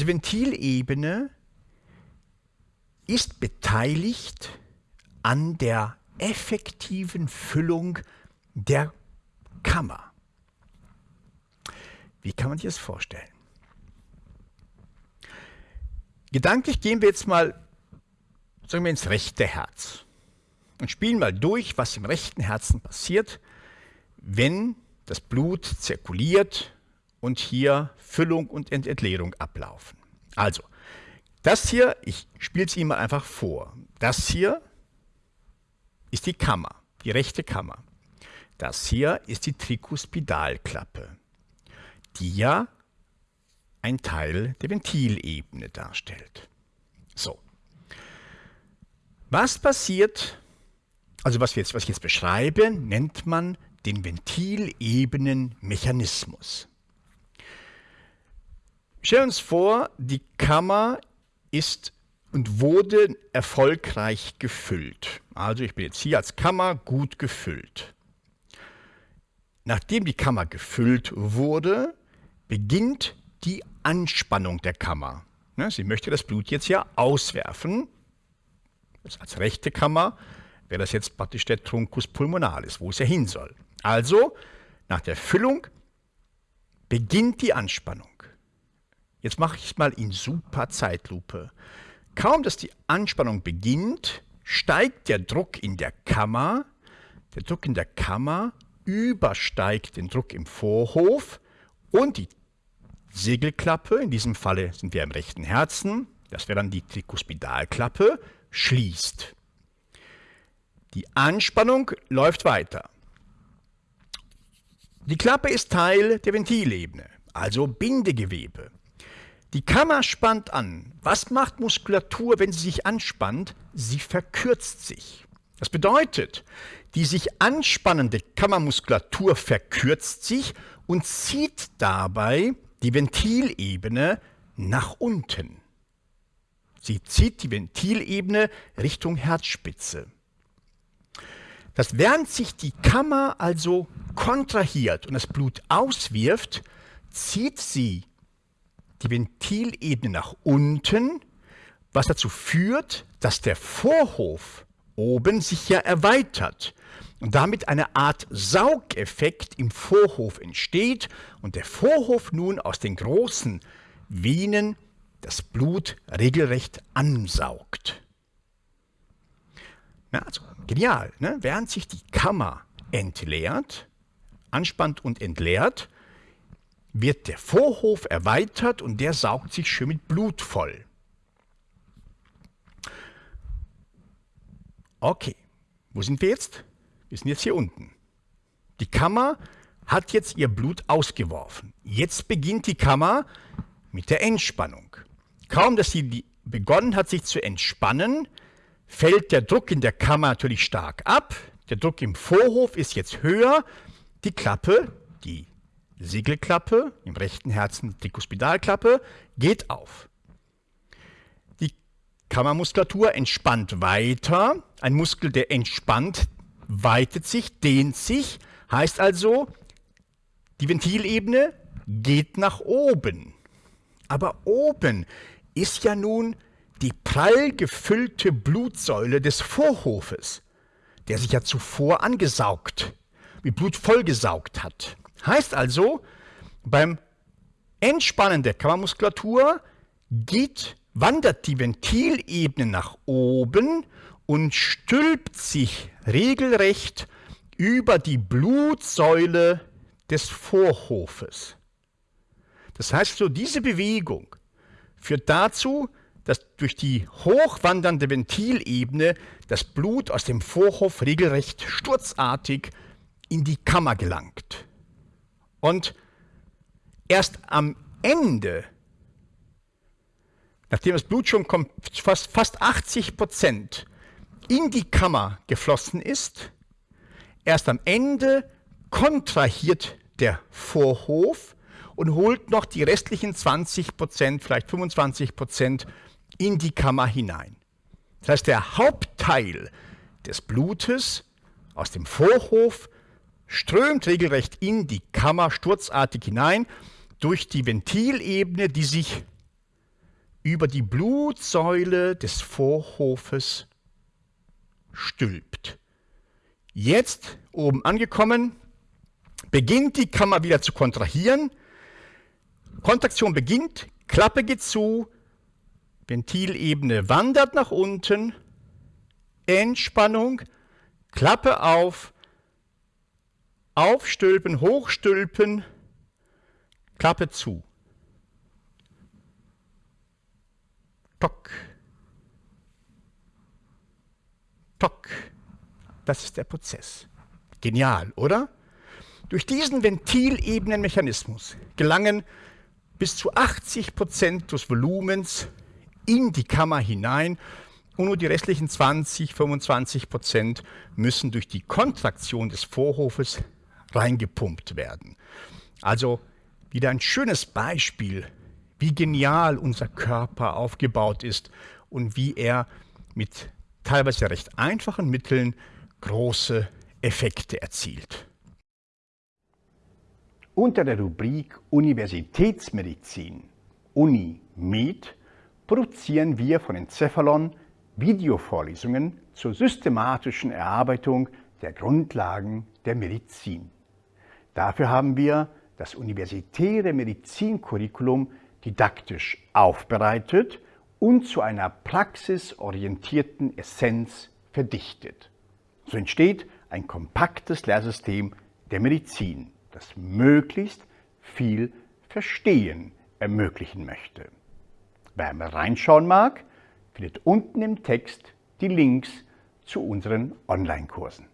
Diese Ventilebene ist beteiligt an der effektiven Füllung der Kammer. Wie kann man sich das vorstellen? Gedanklich gehen wir jetzt mal sagen wir ins rechte Herz und spielen mal durch, was im rechten Herzen passiert, wenn das Blut zirkuliert und hier Füllung und Entleerung ablaufen. Also, das hier, ich spiele es Ihnen mal einfach vor. Das hier ist die Kammer, die rechte Kammer. Das hier ist die Trikuspidalklappe, die ja ein Teil der Ventilebene darstellt. So. Was passiert, also was, wir jetzt, was ich jetzt beschreibe, nennt man den Ventilebenenmechanismus. Stellen wir uns vor, die Kammer ist und wurde erfolgreich gefüllt. Also ich bin jetzt hier als Kammer gut gefüllt. Nachdem die Kammer gefüllt wurde, beginnt die Anspannung der Kammer. Ne, sie möchte das Blut jetzt ja auswerfen. als rechte Kammer wäre das jetzt praktisch der Truncus pulmonalis, wo es ja hin soll. Also, nach der Füllung beginnt die Anspannung. Jetzt mache ich es mal in super Zeitlupe. Kaum, dass die Anspannung beginnt, steigt der Druck in der Kammer. Der Druck in der Kammer übersteigt den Druck im Vorhof und die Segelklappe, in diesem Falle sind wir im rechten Herzen, das wäre dann die Trikuspidalklappe, schließt. Die Anspannung läuft weiter. Die Klappe ist Teil der Ventilebene, also Bindegewebe. Die Kammer spannt an. Was macht Muskulatur, wenn sie sich anspannt? Sie verkürzt sich. Das bedeutet, die sich anspannende Kammermuskulatur verkürzt sich und zieht dabei die Ventilebene nach unten. Sie zieht die Ventilebene Richtung Herzspitze. Das während sich die Kammer also kontrahiert und das Blut auswirft, zieht sie die Ventilebene nach unten, was dazu führt, dass der Vorhof oben sich ja erweitert und damit eine Art Saugeffekt im Vorhof entsteht und der Vorhof nun aus den großen Venen das Blut regelrecht ansaugt. Na, also genial, ne? während sich die Kammer entleert, anspannt und entleert, wird der Vorhof erweitert und der saugt sich schön mit Blut voll. Okay, wo sind wir jetzt? Wir sind jetzt hier unten. Die Kammer hat jetzt ihr Blut ausgeworfen. Jetzt beginnt die Kammer mit der Entspannung. Kaum, dass sie begonnen hat, sich zu entspannen, fällt der Druck in der Kammer natürlich stark ab. Der Druck im Vorhof ist jetzt höher. Die Klappe, die Siegelklappe, im rechten Herzen die Kuspidalklappe, geht auf. Die Kammermuskulatur entspannt weiter. Ein Muskel, der entspannt, weitet sich, dehnt sich, heißt also, die Ventilebene geht nach oben. Aber oben ist ja nun die prall gefüllte Blutsäule des Vorhofes, der sich ja zuvor angesaugt, mit Blut vollgesaugt hat. Heißt also, beim Entspannen der Kammermuskulatur geht, wandert die Ventilebene nach oben und stülpt sich regelrecht über die Blutsäule des Vorhofes. Das heißt so, diese Bewegung führt dazu, dass durch die hochwandernde Ventilebene das Blut aus dem Vorhof regelrecht sturzartig in die Kammer gelangt. Und erst am Ende, nachdem das Blut schon fast, fast 80 Prozent in die Kammer geflossen ist, erst am Ende kontrahiert der Vorhof und holt noch die restlichen 20 Prozent, vielleicht 25 Prozent in die Kammer hinein. Das heißt, der Hauptteil des Blutes aus dem Vorhof strömt regelrecht in die Kammer sturzartig hinein durch die Ventilebene, die sich über die Blutsäule des Vorhofes stülpt. Jetzt, oben angekommen, beginnt die Kammer wieder zu kontrahieren. Kontraktion beginnt, Klappe geht zu, Ventilebene wandert nach unten, Entspannung, Klappe auf, aufstülpen, hochstülpen, Klappe zu. Tock. Tock. Das ist der Prozess. Genial, oder? Durch diesen Ventilebenenmechanismus gelangen bis zu 80 Prozent des Volumens in die Kammer hinein und nur die restlichen 20, 25 Prozent müssen durch die Kontraktion des Vorhofes reingepumpt werden. Also wieder ein schönes Beispiel, wie genial unser Körper aufgebaut ist und wie er mit teilweise recht einfachen Mitteln große Effekte erzielt. Unter der Rubrik Universitätsmedizin Uni Med produzieren wir von Encephalon Videovorlesungen zur systematischen Erarbeitung der Grundlagen der Medizin. Dafür haben wir das universitäre Medizincurriculum didaktisch aufbereitet und zu einer praxisorientierten Essenz verdichtet. So entsteht ein kompaktes Lehrsystem der Medizin, das möglichst viel Verstehen ermöglichen möchte. Wer mal reinschauen mag, findet unten im Text die Links zu unseren Online-Kursen.